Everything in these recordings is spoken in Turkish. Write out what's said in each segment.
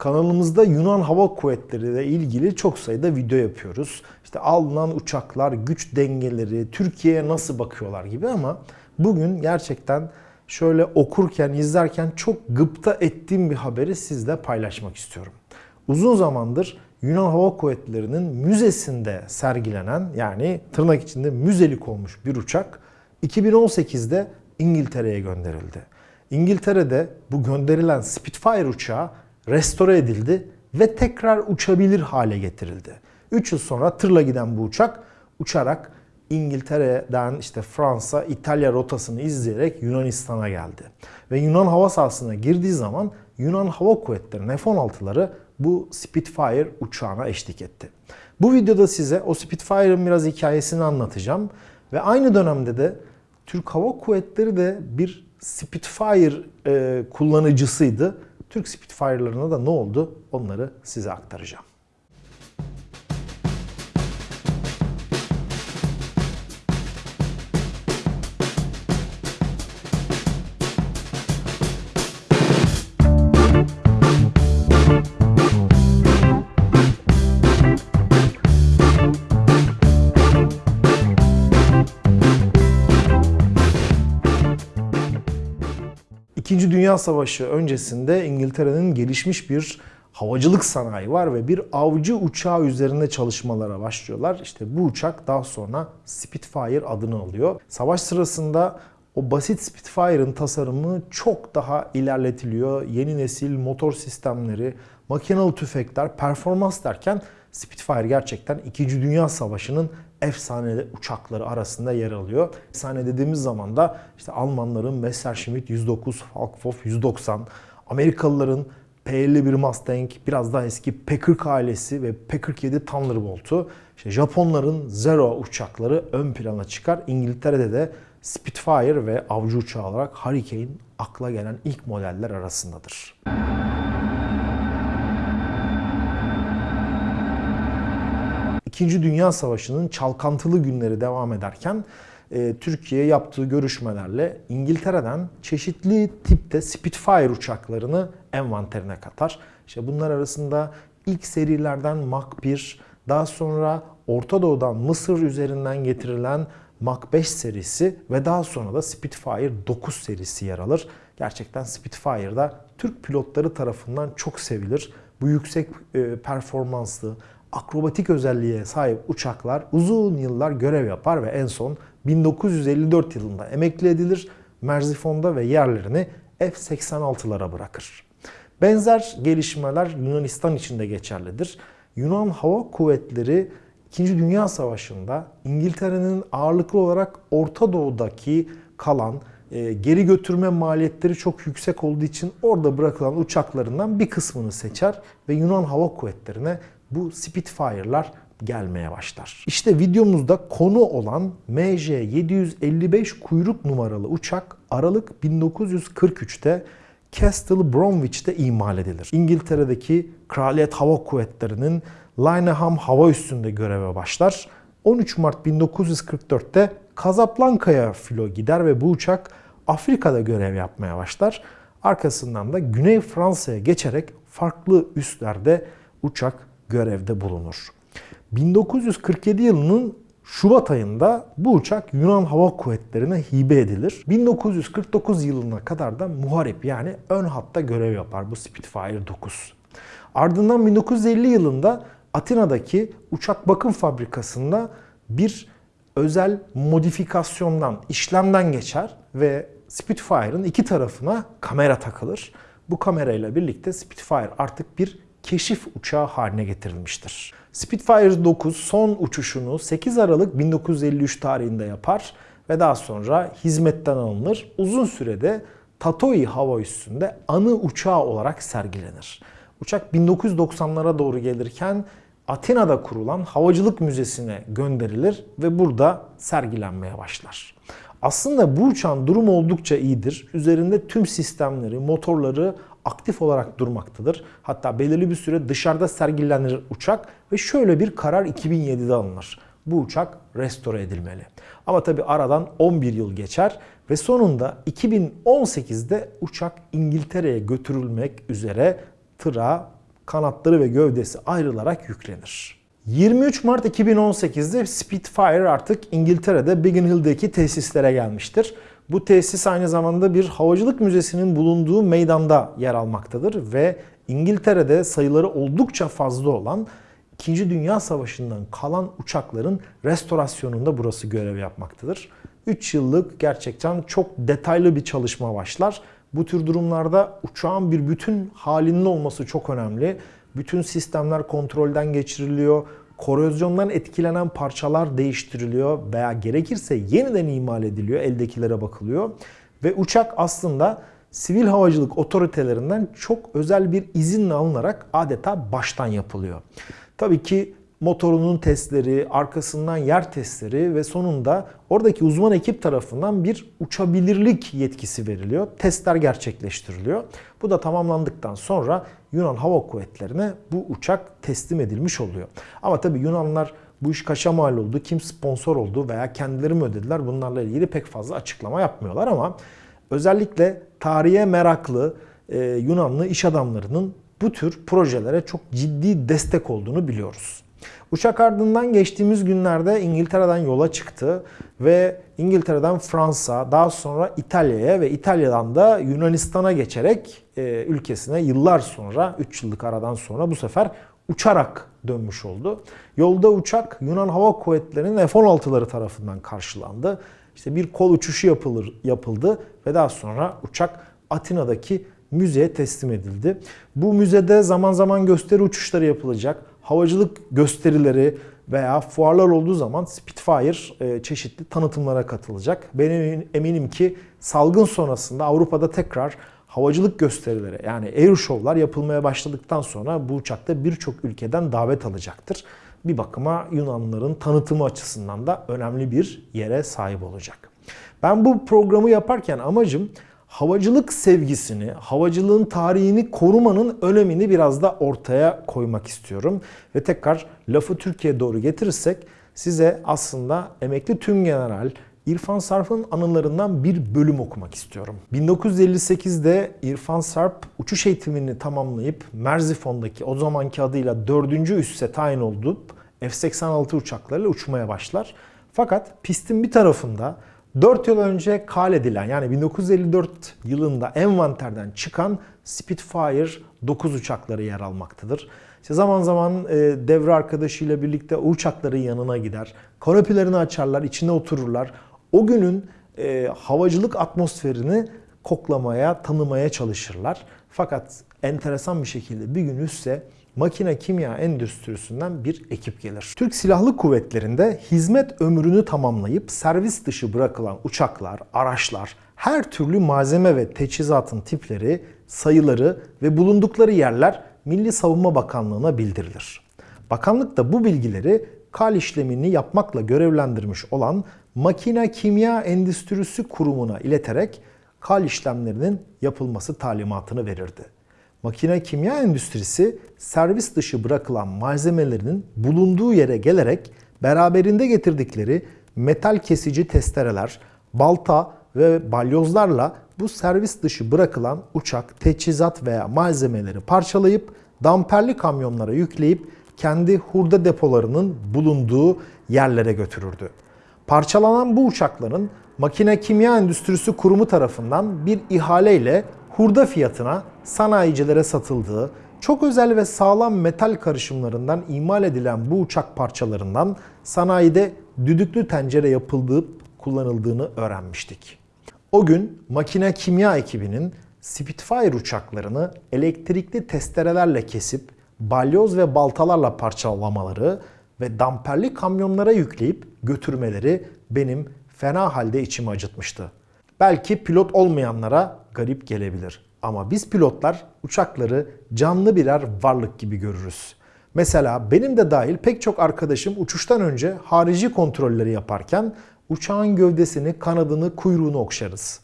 Kanalımızda Yunan Hava Kuvvetleri ile ilgili çok sayıda video yapıyoruz. İşte alınan uçaklar, güç dengeleri, Türkiye'ye nasıl bakıyorlar gibi ama bugün gerçekten şöyle okurken, izlerken çok gıpta ettiğim bir haberi sizle paylaşmak istiyorum. Uzun zamandır Yunan Hava Kuvvetleri'nin müzesinde sergilenen yani tırnak içinde müzelik olmuş bir uçak 2018'de İngiltere'ye gönderildi. İngiltere'de bu gönderilen Spitfire uçağı restore edildi ve tekrar uçabilir hale getirildi. 3 yıl sonra tırla giden bu uçak uçarak İngiltere'den işte Fransa, İtalya rotasını izleyerek Yunanistan'a geldi. Ve Yunan hava sahasına girdiği zaman Yunan Hava Kuvvetleri'nin F-16'ları bu Spitfire uçağına eşlik etti. Bu videoda size o Spitfire'ın biraz hikayesini anlatacağım. Ve aynı dönemde de Türk Hava Kuvvetleri de bir Spitfire e, kullanıcısıydı. Türk Spitfire'larına da ne oldu onları size aktaracağım. İkinci Dünya Savaşı öncesinde İngiltere'nin gelişmiş bir havacılık sanayi var ve bir avcı uçağı üzerinde çalışmalara başlıyorlar. İşte bu uçak daha sonra Spitfire adını alıyor. Savaş sırasında o basit Spitfire'ın tasarımı çok daha ilerletiliyor. Yeni nesil motor sistemleri, makinalı tüfekler, performans derken Spitfire gerçekten 2. Dünya Savaşı'nın efsane uçakları arasında yer alıyor. Efsane dediğimiz zaman da işte Almanların Messerschmitt 109, Falkhoff 190, Amerikalıların P-51 Mustang, biraz daha eski P-40 ailesi ve P-47 Thunderbolt'u, işte Japonların Zero uçakları ön plana çıkar. İngiltere'de de Spitfire ve avcı uçağı olarak Hurricane akla gelen ilk modeller arasındadır. İkinci Dünya Savaşı'nın çalkantılı günleri devam ederken e, Türkiye yaptığı görüşmelerle İngiltere'den çeşitli tipte Spitfire uçaklarını envanterine katar. İşte bunlar arasında ilk serilerden Mach 1, daha sonra Orta Doğu'dan Mısır üzerinden getirilen Mach 5 serisi ve daha sonra da Spitfire 9 serisi yer alır. Gerçekten Spitfire'da Türk pilotları tarafından çok sevilir. Bu yüksek e, performanslı, akrobatik özelliğe sahip uçaklar uzun yıllar görev yapar ve en son 1954 yılında emekli edilir. Merzifon'da ve yerlerini F-86'lara bırakır. Benzer gelişmeler Yunanistan için de geçerlidir. Yunan Hava Kuvvetleri 2. Dünya Savaşı'nda İngiltere'nin ağırlıklı olarak Orta Doğu'daki kalan e, geri götürme maliyetleri çok yüksek olduğu için orada bırakılan uçaklarından bir kısmını seçer ve Yunan Hava Kuvvetleri'ne bu Spitfire'lar gelmeye başlar. İşte videomuzda konu olan MJ755 kuyruk numaralı uçak Aralık 1943'te Castle Bromwich'te imal edilir. İngiltere'deki Kraliyet Hava Kuvvetleri'nin Lyneham hava üssünde göreve başlar. 13 Mart 1944'te Casablanca'ya filo gider ve bu uçak Afrika'da görev yapmaya başlar. Arkasından da Güney Fransa'ya geçerek farklı üslerde uçak görevde bulunur. 1947 yılının Şubat ayında bu uçak Yunan Hava Kuvvetleri'ne hibe edilir. 1949 yılına kadar da muharip yani ön hatta görev yapar bu Spitfire 9. Ardından 1950 yılında Atina'daki uçak bakım fabrikasında bir özel modifikasyondan, işlemden geçer ve Spitfire'ın iki tarafına kamera takılır. Bu kamerayla birlikte Spitfire artık bir keşif uçağı haline getirilmiştir. Spitfire 9 son uçuşunu 8 Aralık 1953 tarihinde yapar ve daha sonra hizmetten alınır. Uzun sürede Tatoi hava üssünde anı uçağı olarak sergilenir. Uçak 1990'lara doğru gelirken Atina'da kurulan Havacılık Müzesi'ne gönderilir ve burada sergilenmeye başlar. Aslında bu uçağın durumu oldukça iyidir. Üzerinde tüm sistemleri, motorları aktif olarak durmaktadır. Hatta belirli bir süre dışarıda sergilenir uçak ve şöyle bir karar 2007'de alınır. Bu uçak restore edilmeli. Ama tabi aradan 11 yıl geçer ve sonunda 2018'de uçak İngiltere'ye götürülmek üzere tıra kanatları ve gövdesi ayrılarak yüklenir. 23 Mart 2018'de Spitfire artık İngiltere'de Biggin Hill'deki tesislere gelmiştir. Bu tesis aynı zamanda bir havacılık müzesinin bulunduğu meydanda yer almaktadır ve İngiltere'de sayıları oldukça fazla olan 2. Dünya Savaşı'ndan kalan uçakların restorasyonunda burası görev yapmaktadır. 3 yıllık gerçekten çok detaylı bir çalışma başlar. Bu tür durumlarda uçağın bir bütün halinde olması çok önemli. Bütün sistemler kontrolden geçiriliyor. Korozyondan etkilenen parçalar değiştiriliyor veya gerekirse yeniden imal ediliyor. Eldekilere bakılıyor. Ve uçak aslında sivil havacılık otoritelerinden çok özel bir izinle alınarak adeta baştan yapılıyor. Tabii ki motorunun testleri, arkasından yer testleri ve sonunda oradaki uzman ekip tarafından bir uçabilirlik yetkisi veriliyor. Testler gerçekleştiriliyor. Bu da tamamlandıktan sonra Yunan Hava Kuvvetleri'ne bu uçak teslim edilmiş oluyor. Ama tabii Yunanlar bu iş kaça mal oldu, kim sponsor oldu veya kendileri mi ödediler bunlarla ilgili pek fazla açıklama yapmıyorlar ama özellikle tarihe meraklı e, Yunanlı iş adamlarının bu tür projelere çok ciddi destek olduğunu biliyoruz. Uçak ardından geçtiğimiz günlerde İngiltere'den yola çıktı ve İngiltere'den Fransa, daha sonra İtalya'ya ve İtalya'dan da Yunanistan'a geçerek e, ülkesine yıllar sonra, 3 yıllık aradan sonra bu sefer uçarak dönmüş oldu. Yolda uçak Yunan Hava Kuvvetleri'nin F-16'ları tarafından karşılandı. İşte bir kol uçuşu yapılır, yapıldı ve daha sonra uçak Atina'daki müzeye teslim edildi. Bu müzede zaman zaman gösteri uçuşları yapılacak. Havacılık gösterileri veya fuarlar olduğu zaman Spitfire e, çeşitli tanıtımlara katılacak. Ben eminim ki salgın sonrasında Avrupa'da tekrar havacılık gösterileri yani air show'lar yapılmaya başladıktan sonra bu uçakta birçok ülkeden davet alacaktır. Bir bakıma Yunanlıların tanıtımı açısından da önemli bir yere sahip olacak. Ben bu programı yaparken amacım havacılık sevgisini, havacılığın tarihini korumanın önemini biraz da ortaya koymak istiyorum. Ve tekrar lafı Türkiye'ye doğru getirirsek size aslında emekli tüm general İrfan Sarp'ın anılarından bir bölüm okumak istiyorum. 1958'de İrfan Sarp uçuş eğitimini tamamlayıp Merzifon'daki o zamanki adıyla 4. üsse tayin olup F-86 uçaklarıyla uçmaya başlar. Fakat pistin bir tarafında 4 yıl önce kal edilen yani 1954 yılında envanterden çıkan Spitfire 9 uçakları yer almaktadır. İşte zaman zaman e, devre arkadaşıyla birlikte o uçakların yanına gider. Kanopilerini açarlar, içine otururlar. O günün e, havacılık atmosferini koklamaya, tanımaya çalışırlar. Fakat enteresan bir şekilde bir gün üsse makine kimya endüstrisinden bir ekip gelir. Türk Silahlı Kuvvetleri'nde hizmet ömrünü tamamlayıp servis dışı bırakılan uçaklar, araçlar, her türlü malzeme ve teçhizatın tipleri, sayıları ve bulundukları yerler Milli Savunma Bakanlığı'na bildirilir. Bakanlık da bu bilgileri kal işlemini yapmakla görevlendirmiş olan Makine Kimya Endüstrisi Kurumu'na ileterek kal işlemlerinin yapılması talimatını verirdi. Makine kimya endüstrisi servis dışı bırakılan malzemelerinin bulunduğu yere gelerek beraberinde getirdikleri metal kesici testereler, balta ve balyozlarla bu servis dışı bırakılan uçak, teçhizat veya malzemeleri parçalayıp damperli kamyonlara yükleyip kendi hurda depolarının bulunduğu yerlere götürürdü. Parçalanan bu uçakların Makine Kimya Endüstrisi Kurumu tarafından bir ihaleyle hurda fiyatına sanayicilere satıldığı, çok özel ve sağlam metal karışımlarından imal edilen bu uçak parçalarından sanayide düdüklü tencere yapıldığı kullanıldığını öğrenmiştik. O gün makine kimya ekibinin Spitfire uçaklarını elektrikli testerelerle kesip balyoz ve baltalarla parçalamaları ve damperli kamyonlara yükleyip götürmeleri benim fena halde içimi acıtmıştı. Belki pilot olmayanlara garip gelebilir. Ama biz pilotlar uçakları canlı birer varlık gibi görürüz. Mesela benim de dahil pek çok arkadaşım uçuştan önce harici kontrolleri yaparken uçağın gövdesini, kanadını, kuyruğunu okşarız.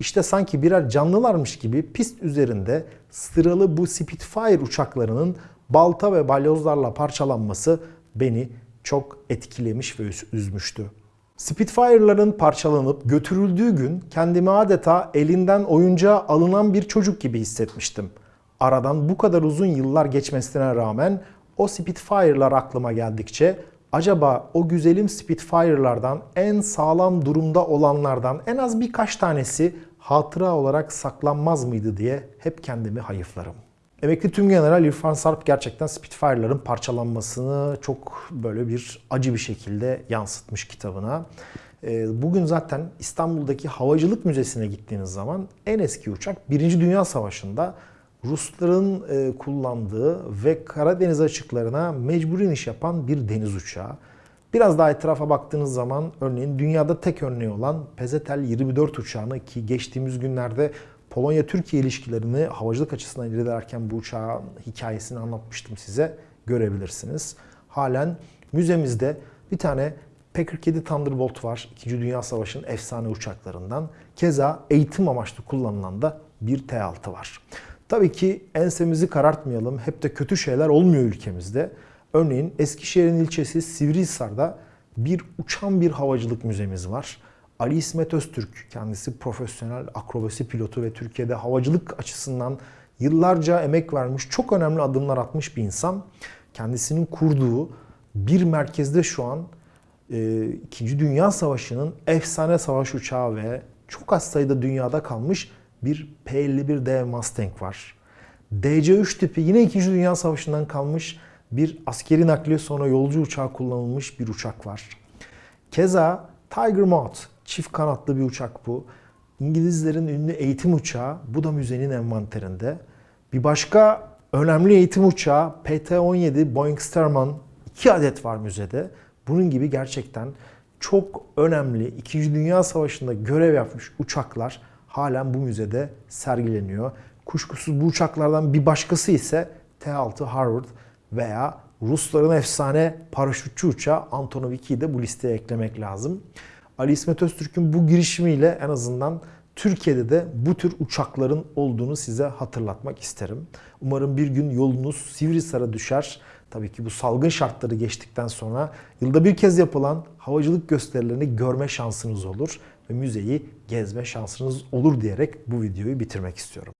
İşte sanki birer canlılarmış gibi pist üzerinde sıralı bu Spitfire uçaklarının balta ve balyozlarla parçalanması beni çok etkilemiş ve üzmüştü. Spitfire'ların parçalanıp götürüldüğü gün kendimi adeta elinden oyuncağa alınan bir çocuk gibi hissetmiştim. Aradan bu kadar uzun yıllar geçmesine rağmen o Spitfire'lar aklıma geldikçe acaba o güzelim Spitfire'lardan en sağlam durumda olanlardan en az birkaç tanesi hatıra olarak saklanmaz mıydı diye hep kendimi hayıflarım. Emekli Tümgeneral İrfan Sarp gerçekten Spitfire'ların parçalanmasını çok böyle bir acı bir şekilde yansıtmış kitabına. Ee, Bugün zaten İstanbul'daki Havacılık Müzesi'ne gittiğiniz zaman en eski uçak 1. Dünya Savaşı'nda Rusların e, kullandığı ve Karadeniz açıklarına mecbur iniş yapan bir deniz uçağı. Biraz daha etrafa baktığınız zaman örneğin dünyada tek örneği olan Pezetel 24 uçağını ki geçtiğimiz günlerde Polonya-Türkiye ilişkilerini havacılık açısından ilerlerken bu uçağın hikayesini anlatmıştım size görebilirsiniz. Halen müzemizde bir tane Packard-7 Thunderbolt var. İkinci Dünya Savaşı'nın efsane uçaklarından. Keza eğitim amaçlı kullanılan da bir T-6 var. Tabii ki ensemizi karartmayalım. Hep de kötü şeyler olmuyor ülkemizde. Örneğin Eskişehir'in ilçesi Sivrihisar'da bir uçan bir havacılık müzemiz var. Ali İsmet Öztürk kendisi profesyonel akrobasi pilotu ve Türkiye'de havacılık açısından yıllarca emek vermiş, çok önemli adımlar atmış bir insan. Kendisinin kurduğu bir merkezde şu an e, İkinci Dünya Savaşı'nın efsane savaş uçağı ve çok az sayıda dünyada kalmış bir P-51D Mustang var. DC-3 tipi yine 2. Dünya Savaşı'ndan kalmış bir askeri nakliye sonra yolcu uçağı kullanılmış bir uçak var. Keza Tiger Moth çift kanatlı bir uçak bu. İngilizlerin ünlü eğitim uçağı bu da müzenin envanterinde. Bir başka önemli eğitim uçağı PT-17 Boeing Stearman 2 adet var müzede. Bunun gibi gerçekten çok önemli 2. Dünya Savaşı'nda görev yapmış uçaklar halen bu müzede sergileniyor. Kuşkusuz bu uçaklardan bir başkası ise T-6 Harvard veya Rusların efsane paraşütçü uçağı Antonov 2'yi de bu listeye eklemek lazım. Ali İsmet Öztürk'ün bu girişimiyle en azından Türkiye'de de bu tür uçakların olduğunu size hatırlatmak isterim. Umarım bir gün yolunuz Sivrisar'a düşer. Tabii ki bu salgın şartları geçtikten sonra yılda bir kez yapılan havacılık gösterilerini görme şansınız olur ve müzeyi gezme şansınız olur diyerek bu videoyu bitirmek istiyorum.